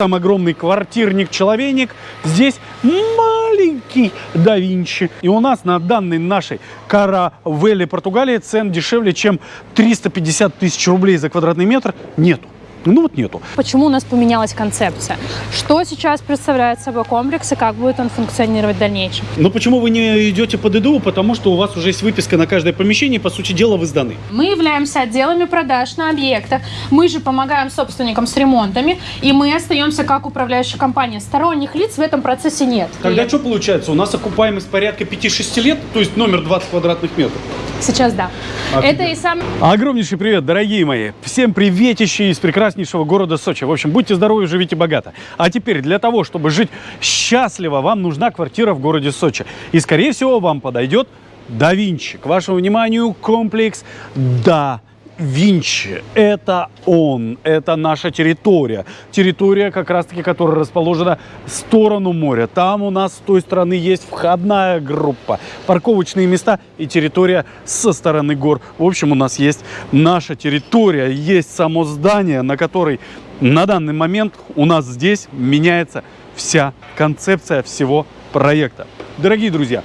Там огромный квартирник-человейник, здесь маленький да Винчи. И у нас на данной нашей каравелле Португалии цен дешевле, чем 350 тысяч рублей за квадратный метр нету. Ну вот нету. Почему у нас поменялась концепция? Что сейчас представляет собой комплекс и как будет он функционировать в дальнейшем? Но почему вы не идете под ИДУ? Потому что у вас уже есть выписка на каждое помещение, по сути дела, вы сданы. Мы являемся отделами продаж на объектах. Мы же помогаем собственникам с ремонтами, и мы остаемся как управляющая компания. Сторонних лиц в этом процессе нет. Тогда И что получается? У нас окупаемость порядка 5-6 лет, то есть номер 20 квадратных метров. Сейчас да. Офигеть. Это и сам Огромнейший привет, дорогие мои. Всем приветищи из прекраснейшего города Сочи. В общем, будьте здоровы, живите богато. А теперь для того, чтобы жить счастливо, вам нужна квартира в городе Сочи. И, скорее всего, вам подойдет Да Винчи. К вашему вниманию комплекс Да Винчи. Это он, это наша территория. Территория, как раз-таки, которая расположена в сторону моря. Там у нас с той стороны есть входная группа, парковочные места и территория со стороны гор. В общем, у нас есть наша территория, есть само здание, на которой на данный момент у нас здесь меняется вся концепция всего проекта. Дорогие друзья,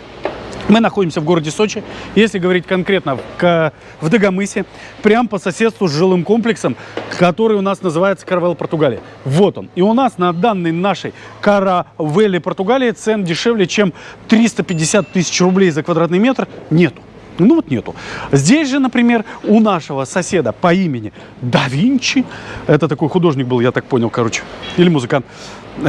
мы находимся в городе Сочи, если говорить конкретно в, Дагомысе, прямо по соседству с жилым комплексом, который у нас называется Каравелла Португалия. Вот он. И у нас на данной нашей Каравелле Португалии цен дешевле, чем 350 тысяч рублей за квадратный метр нету. Ну вот нету. Здесь же, например, у нашего соседа по имени Да Винчи, это такой художник был, я так понял, короче, или музыкант.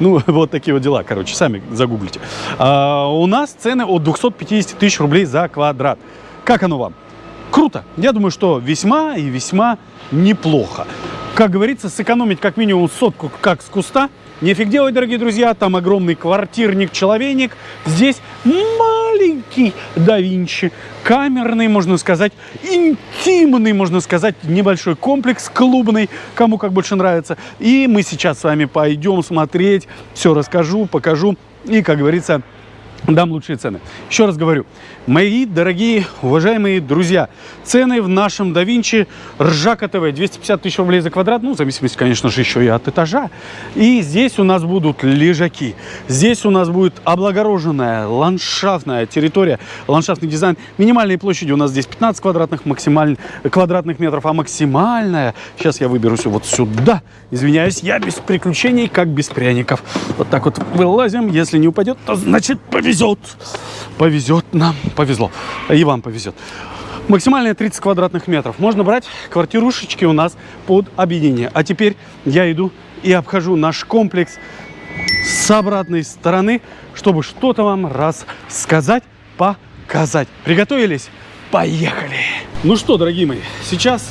Ну, вот такие вот дела, короче, сами загуглите. А, у нас цены от 250 тысяч рублей за квадрат. Как оно вам? Круто. Я думаю, что весьма и весьма неплохо. Как говорится, сэкономить как минимум сотку как с куста. Нефиг делать, дорогие друзья. Там огромный квартирник-человейник. Здесь маленький да Винчи. Камерный, можно сказать, интимный, можно сказать, небольшой комплекс клубный, кому как больше нравится. И мы сейчас с вами пойдем смотреть, все расскажу, покажу и, как говорится, дам лучшие цены. Еще раз говорю, мои дорогие, уважаемые друзья, цены в нашем Винчи Ржака ТВ 250 тысяч рублей за квадрат, ну, в зависимости, конечно же, еще и от этажа. И здесь у нас будут лежаки, здесь у нас будет облагороженная ландшафтная территория, ландшафтный дизайн. Минимальные площади у нас здесь 15 квадратных, максималь... квадратных метров, а максимальная, сейчас я выберусь вот сюда, извиняюсь, я без приключений, как без пряников. Вот так вот вылазим, если не упадет, то значит повезет. Повезет нам, повезло. И вам повезет. Максимальная 30 квадратных метров. Можно брать квартирушечки у нас под объединение. А теперь я иду и обхожу наш комплекс с обратной стороны, чтобы что-то вам рассказать, показать. Приготовились? Поехали! Ну что, дорогие мои, сейчас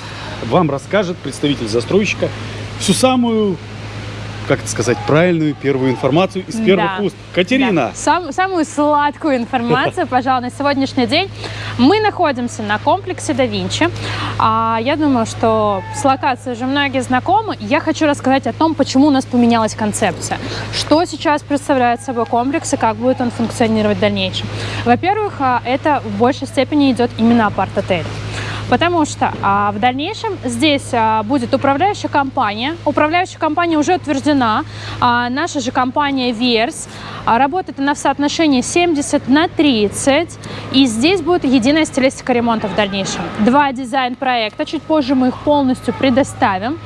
вам расскажет представитель застройщика всю самую, как это сказать, правильную первую информацию из первых Да. уст. Катерина, Да. Сам- самую сладкую информацию, пожалуй, на сегодняшний день. Мы находимся на комплексе да Винчи. А, я думаю, что с локацией уже многие знакомы. Я хочу рассказать о том, почему у нас поменялась концепция. Что сейчас представляет собой комплекс и как будет он функционировать в дальнейшем. Во-первых, а, это в большей степени идет именно апарт-отель. Потому что а, в дальнейшем здесь а, будет управляющая компания. Управляющая компания уже утверждена. А, наша же компания Верс. А, работает она в соотношении 70 на 30. И здесь будет единая стилистика ремонта в дальнейшем. Два дизайн-проекта. Чуть позже мы их полностью предоставим.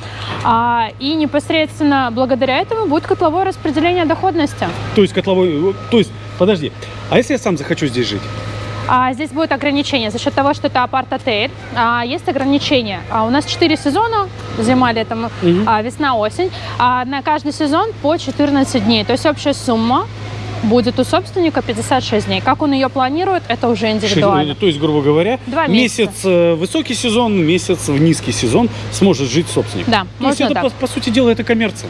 А, и непосредственно благодаря этому будет котловое распределение доходности. то есть котловой, то есть, подожди, а если я сам захочу здесь жить? А, здесь будет ограничение за счет того, что это апарт-отель. А, есть ограничения. А, у нас 4 сезона, зима, лето, Мгм. а, весна, осень. А, на каждый сезон по 14 дней. То есть общая сумма будет у собственника 56 дней. Как он ее планирует, это уже индивидуально. То есть, грубо говоря, Два месяц месяца. э, высокий сезон, месяц в низкий сезон сможет жить собственник. Да, То есть это, так. по, по сути дела, это коммерция.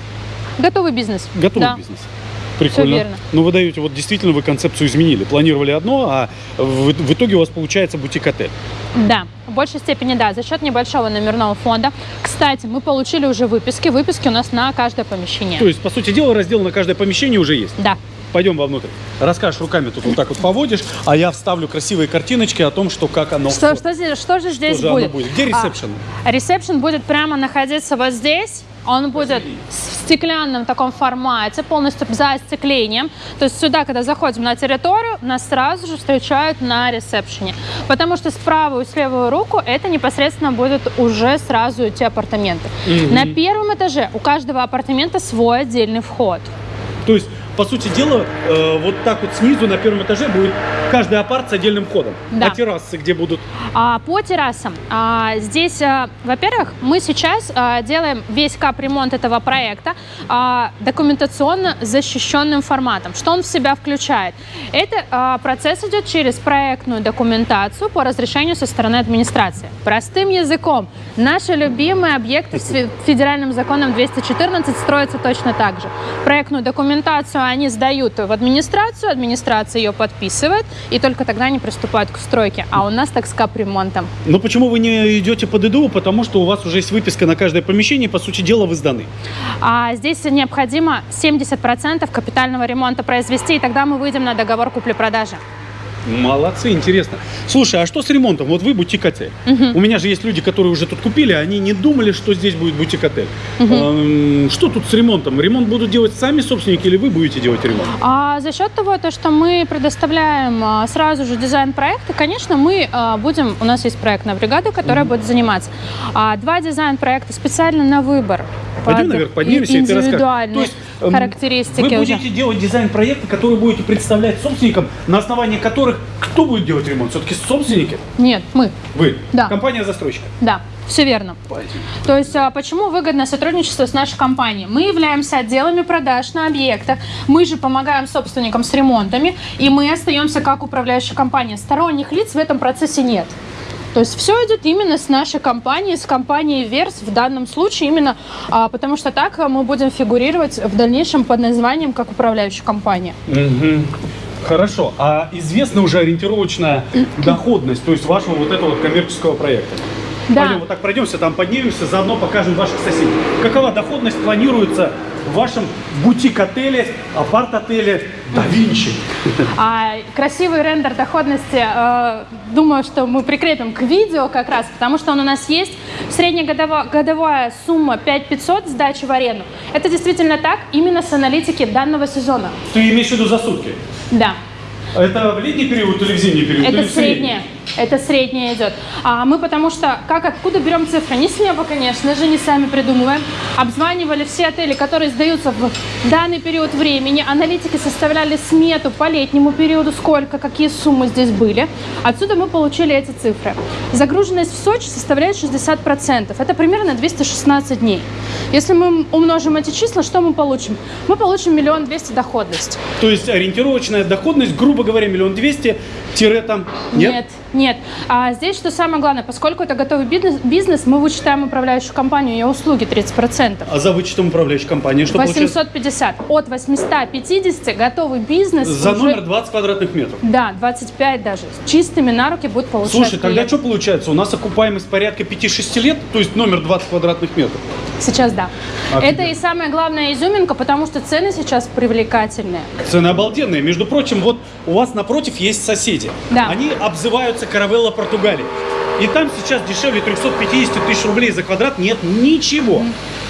Готовый бизнес. Готовый Да. бизнес. Прикольно. верно. Но вы даете, вот действительно вы концепцию изменили. Планировали одно, а в, в итоге у вас получается бутик-отель. Да, в большей степени да, за счет небольшого номерного фонда. Кстати, мы получили уже выписки. Выписки у нас на каждое помещение. То есть, по сути дела, раздел на каждое помещение уже есть. Да. Пойдем вовнутрь. Расскажешь руками, тут вот так вот поводишь, а я вставлю красивые картиночки о том, что как оно. Что, что, здесь- что же здесь же оно будет? будет? Где А, ресепшн? Ресепшн будет прямо находиться вот здесь. Он будет в стеклянном таком формате, полностью за остеклением. То есть сюда, когда заходим на территорию, нас сразу же встречают на ресепшене. Потому что с правую и с левую руку это непосредственно будут уже сразу эти апартаменты. На первом этаже у каждого апартамента свой отдельный вход. То есть, по сути дела, э, вот так вот снизу на первом этаже будет каждый апарт с отдельным входом. Да. А террасы где будут? А, по террасам. А, здесь, а, во-первых, мы сейчас а, делаем весь капремонт этого проекта а, документационно защищенным форматом. Что он в себя включает? Это а, процесс идет через проектную документацию по разрешению со стороны администрации. Простым языком. Наши любимые объекты с фе- федеральным законом 214 строятся точно так же. Проектную документацию они сдают в администрацию, администрация ее подписывает, и только тогда они приступают к стройке. А у нас так с капремонтом. Но почему вы не идете под ИДУ? Потому что у вас уже есть выписка на каждое помещение, по сути дела, вы сданы. А здесь необходимо 70% капитального ремонта произвести, и тогда мы выйдем на договор купли-продажи. Молодцы, интересно. Слушай, а что с ремонтом? Вот вы бутик-отель. У меня же есть люди, которые уже тут купили, они не думали, что здесь будет бутик-отель. Эм, Что тут с ремонтом? Ремонт будут делать сами собственники или вы будете делать ремонт? А за счет того, то, что мы предоставляем а, сразу же дизайн проекта, конечно, мы а, будем, у нас есть проектная бригада, которая будет заниматься. А, Два дизайн-проекта специально на выбор. Пойдем наверх, поднимемся, и ты расскажешь. То есть, характеристики Вы уже. будете делать дизайн проекта, который будете представлять собственникам, на основании которых кто будет делать ремонт? Все-таки собственники? Нет, мы. Вы. Да. Компания-застройщика. Да, все верно. Пойдем. То есть, а, почему выгодно сотрудничество с нашей компанией? Мы являемся отделами продаж на объектах, мы же помогаем собственникам с ремонтами, и мы остаемся как управляющая компания. Сторонних лиц в этом процессе нет. То есть все идет именно с нашей компанией, с компанией Верс в данном случае именно, а, потому что так мы будем фигурировать в дальнейшем под названием как управляющая компания. Мгм. Хорошо. А известна уже ориентировочная доходность, то есть вашего вот этого коммерческого проекта? Да. Пойдем вот так пройдемся, там поднимемся, заодно покажем ваших соседей. Какова доходность планируется в вашем бутик-отеле, апарт-отеле Да Винчи? А красивый рендер доходности, э, думаю, что мы прикрепим к видео как раз, потому что он у нас есть. Среднегодовая годовая сумма 5500 сдачи в аренду. Это действительно так, именно с аналитики данного сезона. Ты имеешь в виду за сутки? Да. Это в летний период или в зимний период? Это среднее. Это среднее идет. А мы потому что, как откуда берем цифры? Не с неба, конечно же, не сами придумываем. Обзванивали все отели, которые сдаются в данный период времени. Аналитики составляли смету по летнему периоду, сколько, какие суммы здесь были. Отсюда мы получили эти цифры. Загруженность в Сочи составляет 60%. Это примерно 216 дней. Если мы умножим эти числа, что мы получим? Мы получим миллион двести доходность. То есть ориентировочная доходность, грубо говоря, миллион двести, тире там, нет? Нет, нет. А здесь что самое главное, поскольку это готовый бизнес, мы вычитаем управляющую компанию и услуги 30%. А за вычетом управляющей компании что получается? 850. От 850 готовый бизнес За уже- номер 20 квадратных метров. Да, 25 даже. С чистыми на руки будет получать Слушай, тогда клиент. что получается? У нас окупаемость порядка 5-6 лет, то есть номер 20 квадратных метров. Сейчас да. Офигеть. Это и самая главная изюминка, потому что цены сейчас привлекательные. Цены обалденные. Между прочим, вот у вас напротив есть соседи. Да. Они обзываются Каравелла Португалии. И там сейчас дешевле 350 тысяч рублей за квадрат нет ничего.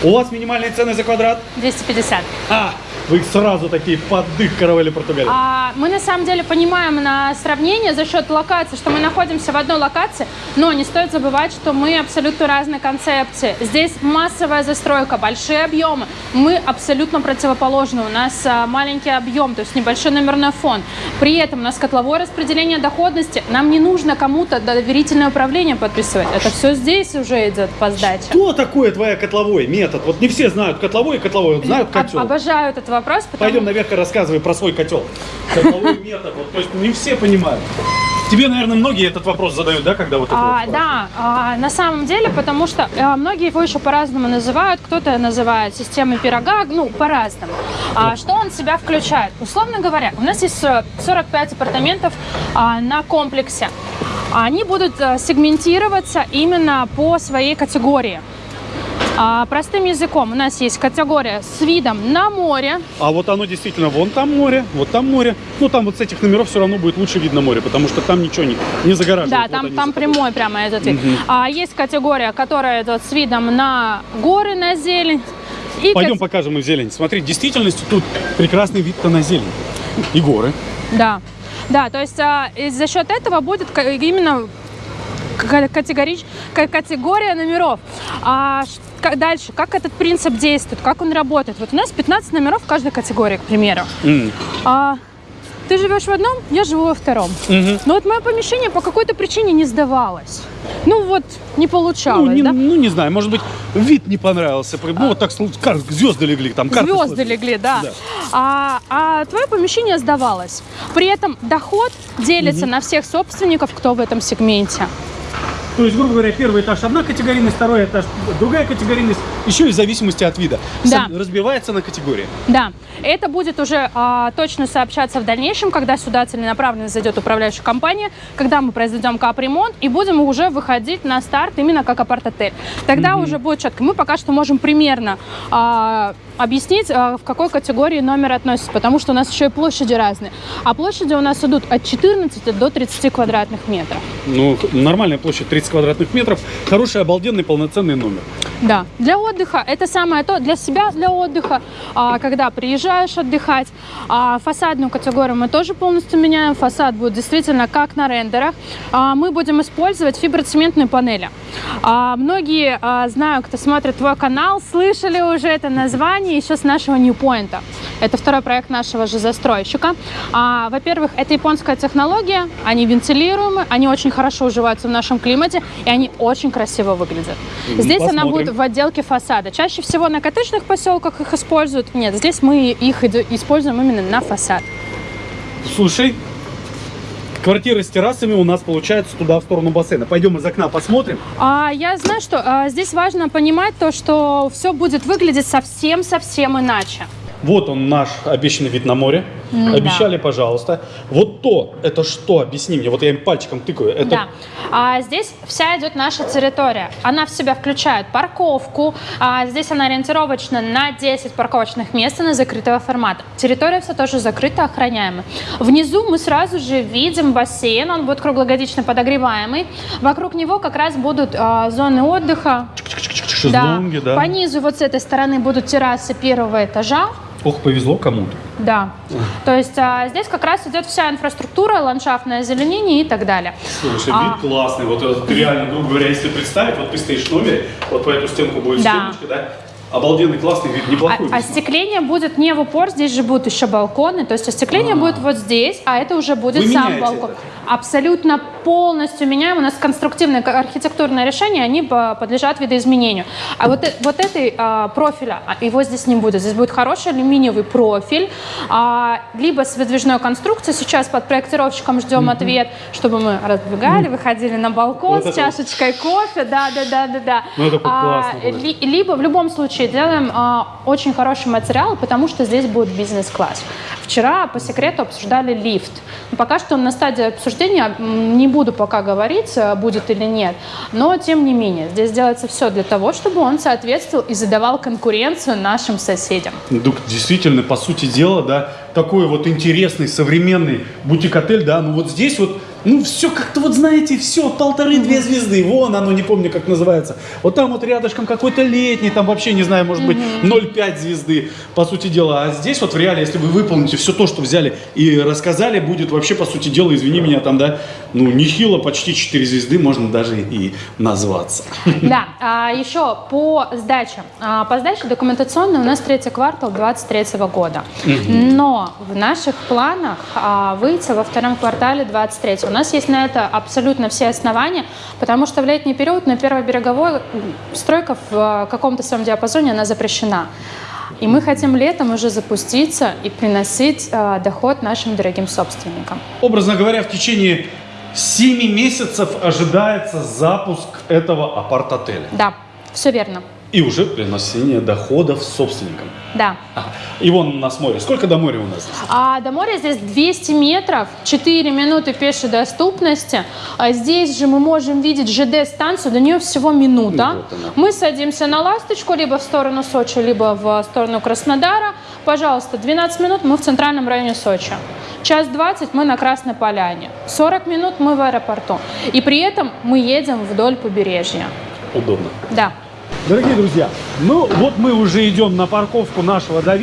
У вас минимальные цены за квадрат? 250. А, вы сразу такие поддых Каравелли Португалии. А, мы на самом деле понимаем на сравнение за счет локации, что мы находимся в одной локации, но не стоит забывать, что мы абсолютно разные концепции. Здесь массовая застройка, большие объемы. Мы абсолютно противоположны. У нас а, маленький объем, то есть небольшой номерной фон. При этом у нас котловое распределение доходности. Нам не нужно кому-то доверительное управление подписывать. Это все здесь уже идет по сдаче. Что такое твоя котловой метод? Вот не все знают котловой и котловой, вот знают котел. Обожаю этот вопрос, потому Пойдем наверх и рассказывай про свой котел. Котловой метод. Вот, то есть не все понимают. Тебе, наверное, многие этот вопрос задают, да, когда вот это А, вот да, а, на самом деле, потому что э, многие его еще по-разному называют. Кто-то называет системой пирога, ну, по-разному. А, что он в себя включает? Условно говоря, у нас есть э, 45 апартаментов а, на комплексе. Они будут э, сегментироваться именно по своей категории. А, простым языком, у нас есть категория с видом на море, А вот оно действительно, вон там море, вот там море. Ну, там вот с этих номеров все равно будет лучше видно море, потому что там ничего не, не загораживает. Да, Вот там, они там заходят. прямой прямо этот вид. А есть категория, которая идет с видом на горы, на зелень. И Пойдем кат- покажем им зелень. Смотри, в действительности тут прекрасный вид-то на зелень. И горы. Да, да, то есть а, за счет этого будет именно категорич- ка- категория номеров. А ш- ка- дальше, как этот принцип действует, как он работает? Вот у нас 15 номеров в каждой категории, к примеру. М. А, ты живешь в одном, я живу во втором. Мгм. Но вот мое помещение по какой-то причине не сдавалось. Ну вот, не Ну получалось, не, да? ну, не знаю, может быть, вид не понравился. Ну, вот так, как звезды легли, там Звезды сложились. легли, да. Да. А, а твое помещение сдавалось. При этом доход делится на всех собственников, кто в этом сегменте. То есть, грубо говоря, первый этаж одна категорийность, второй этаж другая категорийность, еще и в зависимости от вида. Да. Разбивается на категории. Да, это будет уже а, точно сообщаться в дальнейшем, когда сюда целенаправленно зайдет управляющая компания, когда мы произведем капремонт и будем уже выходить на старт именно как апарт-отель. Тогда уже будет четко. Мы пока что можем примерно а, объяснить, а, в какой категории номер относится, потому что у нас еще и площади разные. А площади у нас идут от 14 до 30 квадратных метров. Ну, нормальная площадь 30 квадратных метров, хороший, обалденный, полноценный номер. Да, для отдыха это самое то, для себя для отдыха, а, когда приезжаешь отдыхать. А, фасадную категорию мы тоже полностью меняем, фасад будет действительно как на рендерах. А, мы будем использовать фиброцементные панели. Многие, знаю, кто смотрит твой канал, слышали уже это название еще с нашего Ньюпоинта. Это второй проект нашего же застройщика. А, во-первых, это японская технология, они вентилируемы, они очень хорошо уживаются в нашем климате, и они очень красиво выглядят. Здесь она посмотрим. будет в отделке фасада. Чаще всего на коттеджных поселках их используют. Нет, здесь мы их используем именно на фасад. Слушай, квартира с террасами у нас получается туда, в сторону бассейна. Пойдем из окна посмотрим. А я знаю, что а, здесь важно понимать то, что все будет выглядеть совсем-совсем иначе. Вот он наш обещанный вид на море. М, Обещали, пожалуйста. Вот то, это что? Объясни мне. Вот я им пальчиком тыкаю. Это Да. А здесь вся идет наша территория. Она в себя включает парковку. А здесь она ориентировочна на 10 парковочных мест на закрытого формата. Территория вся тоже закрыта, охраняемая. Внизу мы сразу же видим бассейн. Он будет круглогодично подогреваемый. Вокруг него как раз будут а, зоны отдыха. шезлонги, да. По низу вот с этой стороны будут террасы первого этажа. Ох, повезло кому-то. Да. То есть а, здесь как раз идет вся инфраструктура, ландшафтное озеленение и так далее. Слушай, А. вид классный. Вот это реально, грубо говоря, если представить, вот ты стоишь в номере, вот по эту стенку будет Да. стеночка, да? Обалденный, классный вид, А, неплохой. весьма. остекление будет не в упор, здесь же будут еще балконы, то есть остекление А. будет вот здесь, а это уже будет Вы сам балкон. это? Абсолютно полностью меняем. У нас конструктивные архитектурные решения, они по- подлежат видоизменению. А вот, э- вот этой а, профиля, а, его здесь не будет. Здесь будет хороший алюминиевый профиль, а, либо с выдвижной конструкцией. Сейчас под проектировщиком ждем ответ, чтобы мы раздвигали, выходили на балкон Вот с это вот. чашечкой кофе. Да, да, да, да, да. Ну, это А, классно будет. ли- либо в любом случае делаем а, очень хороший материал, потому что здесь будет бизнес-класс. Вчера по секрету обсуждали лифт. Но пока что он на стадии обсуждения, не буду пока говорить, а, будет или нет. Но тем не менее, здесь делается все для того, чтобы он соответствовал и задавал конкуренцию нашим соседям. Так действительно, по сути дела, да, такой вот интересный, современный бутик-отель, да, ну вот здесь вот, ну все как-то вот, знаете, все, полторы-две звезды, вон оно, не помню, как называется. Вот там вот рядышком какой-то летний, там вообще, не знаю, может быть, 0,5 звезды, по сути дела. А здесь вот в реале, если вы выполните все то, что взяли и рассказали, будет вообще, по сути дела, извини меня, там, да, ну, нехило, почти 4 звезды, можно даже и назваться. Да, а еще по сдаче. А, По сдаче документационной у нас третий квартал 2023 года. Но в наших планах а, выйти во втором квартале 2023. У нас есть на это абсолютно все основания, потому что в летний период на первой береговой стройка в а, каком-то своем диапазоне она запрещена. И мы хотим летом уже запуститься и приносить а, доход нашим дорогим собственникам. Образно говоря, в течение 7 месяцев ожидается запуск этого апарт-отеля. Да, все верно. И уже приносение доходов собственникам. Да. Ага. И вон у нас море. Сколько до моря у нас? А до моря здесь 200 метров, 4 минуты пешей доступности. А здесь же мы можем видеть ЖД-станцию, до нее всего минута. Ну, вот. Мы садимся на «Ласточку» либо в сторону Сочи, либо в сторону Краснодара. Пожалуйста, 12 минут мы в центральном районе Сочи. Час 20 мы на Красной Поляне. 40 минут мы в аэропорту. И при этом мы едем вдоль побережья. Удобно. Да. Дорогие друзья, ну вот мы уже идем на парковку нашего да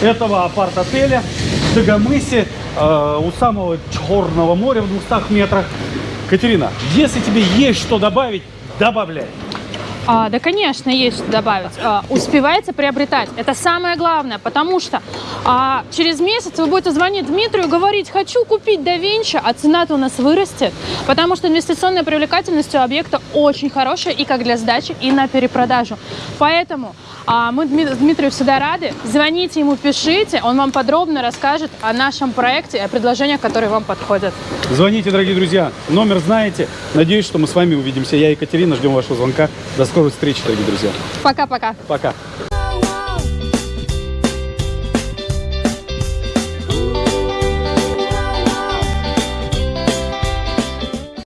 этого апарт-отеля в Дагомысе, э, у самого Черного моря в 200 метрах. Катерина, если тебе есть что добавить, добавляй. А, да, конечно, есть что добавить. А, успевайте приобретать. Это самое главное, потому что а, через месяц вы будете звонить Дмитрию говорить, хочу купить да Винчи, а цена-то у нас вырастет, потому что инвестиционная привлекательность у объекта очень хорошая и как для сдачи, и на перепродажу. Поэтому мы Дми- Дмитрию всегда рады. Звоните ему, пишите, он вам подробно расскажет о нашем проекте и о предложениях, которые вам подходят. Звоните, дорогие друзья, номер знаете. Надеюсь, что мы с вами увидимся. Я Екатерина, ждем вашего звонка. До скорой встречи, дорогие друзья. Пока-пока. Пока.